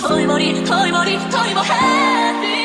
Toy body, toy body, toy body, happy.